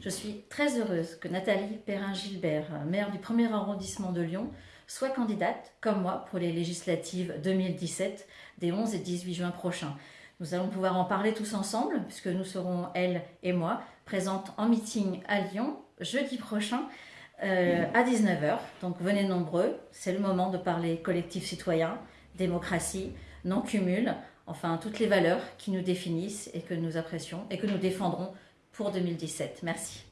Je suis très heureuse que Nathalie Perrin-Gilbert, maire du premier arrondissement de Lyon, soit candidate, comme moi, pour les législatives 2017 des 11 et 18 juin prochains. Nous allons pouvoir en parler tous ensemble, puisque nous serons, elle et moi, présentes en meeting à Lyon jeudi prochain euh, à 19h. Donc venez nombreux, c'est le moment de parler collectif citoyen, démocratie, non-cumul, enfin toutes les valeurs qui nous définissent et que nous apprécions et que nous défendrons pour 2017. Merci.